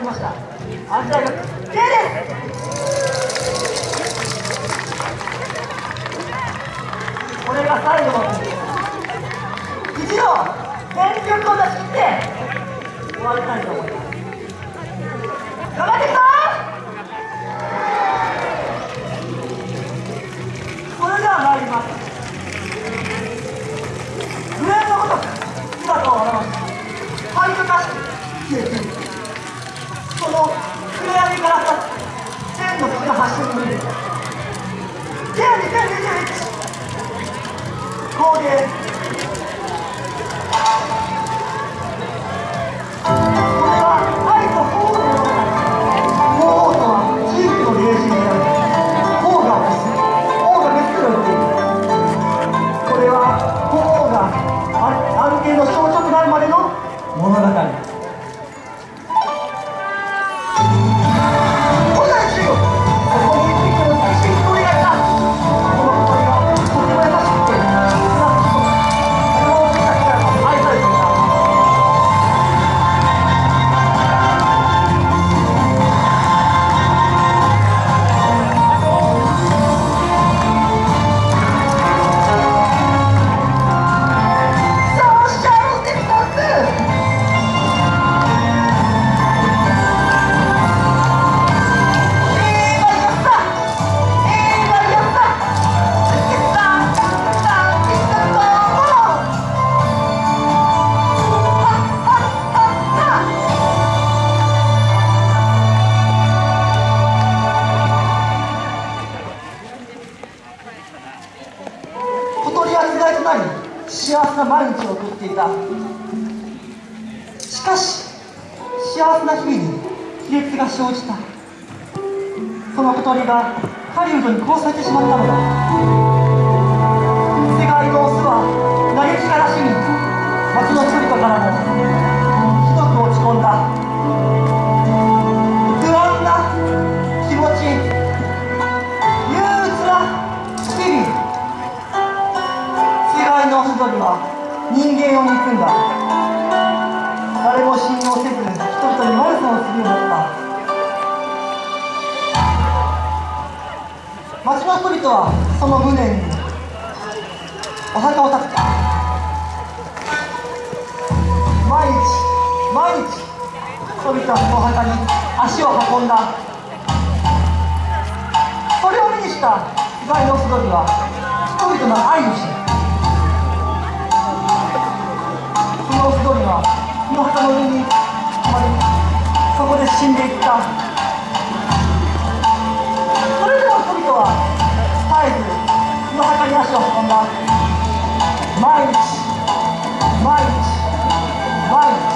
きました。安田学 J で。すこれが最後の一度全力を出し切って終わりたいと思います。と走ってみる。じゃあね、じゃあね、じ。こうです。けがえとなり幸せな毎日を送っていた。しかし幸せな日々に亀裂が生じた。その小鳥がハリウッドに殺されてしまったのだ。世界のオスは嘆き悲しみ町の人々からもの外には人間を憎んだ。誰も信用せず人々に悪さをするようになった。町の人々はその無念にお墓を建てた。毎日毎日人々はそのお墓に足を運んだ。それを目にした被害の人々は人々の愛を知るの羽織に止まりそこで死んでいった。それでも人々は絶えずの墓に足を運んだ。毎日毎日毎日。